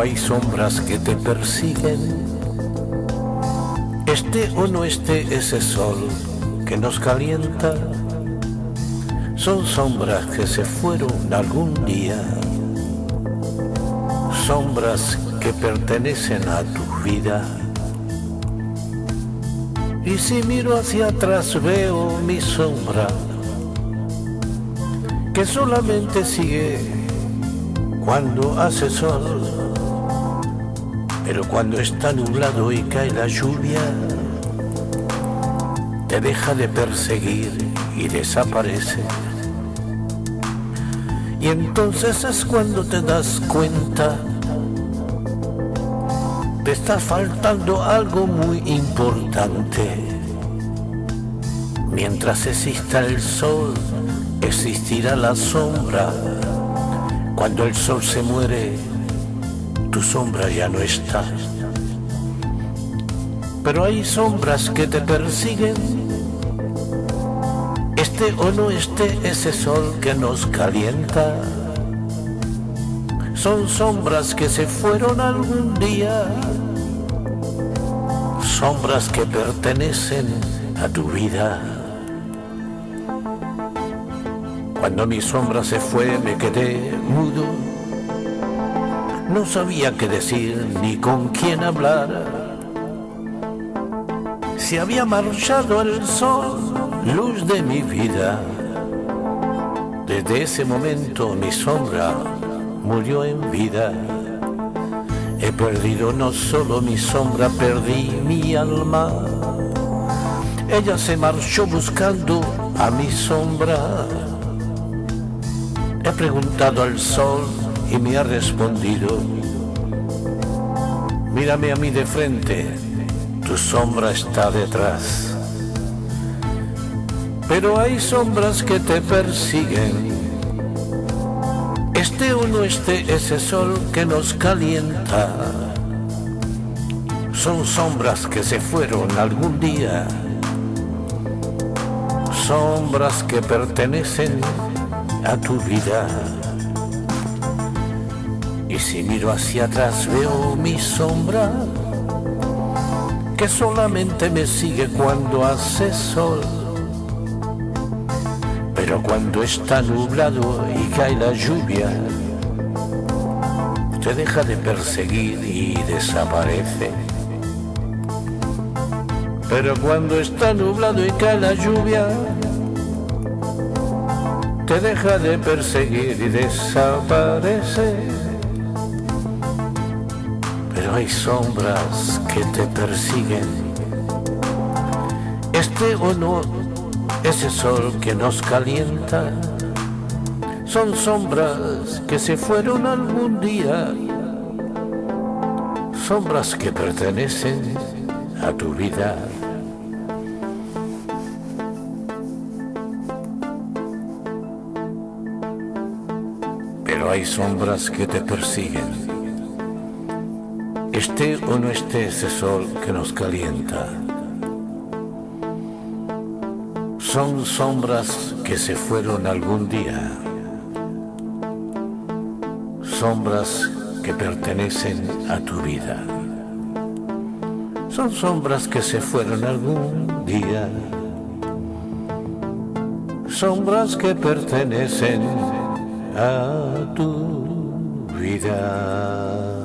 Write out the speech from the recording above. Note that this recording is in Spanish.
hay sombras que te persiguen. Este o no esté ese sol que nos calienta, son sombras que se fueron algún día, sombras que pertenecen a tu vida. Y si miro hacia atrás veo mi sombra, que solamente sigue cuando hace sol, pero cuando está nublado y cae la lluvia, te deja de perseguir y desaparece. Y entonces es cuando te das cuenta, te está faltando algo muy importante. Mientras exista el sol, existirá la sombra. Cuando el sol se muere, tu sombra ya no está. Pero hay sombras que te persiguen. Este o no esté ese sol que nos calienta. Son sombras que se fueron algún día. Sombras que pertenecen a tu vida. Cuando mi sombra se fue me quedé mudo. No sabía qué decir ni con quién hablar. Se había marchado el sol, luz de mi vida. Desde ese momento mi sombra murió en vida. He perdido no solo mi sombra, perdí mi alma. Ella se marchó buscando a mi sombra. He preguntado al sol y me ha respondido, mírame a mí de frente, tu sombra está detrás. Pero hay sombras que te persiguen. Este o no esté ese sol que nos calienta. Son sombras que se fueron algún día. Sombras que pertenecen a tu vida. Si miro hacia atrás veo mi sombra que solamente me sigue cuando hace sol. Pero cuando está nublado y cae la lluvia, te deja de perseguir y desaparece. Pero cuando está nublado y cae la lluvia, te deja de perseguir y desaparece. Pero hay sombras que te persiguen. Este o no, ese sol que nos calienta, son sombras que se fueron algún día. Sombras que pertenecen a tu vida. Pero hay sombras que te persiguen. Esté o no esté ese sol que nos calienta. Son sombras que se fueron algún día. Sombras que pertenecen a tu vida. Son sombras que se fueron algún día. Sombras que pertenecen a tu vida.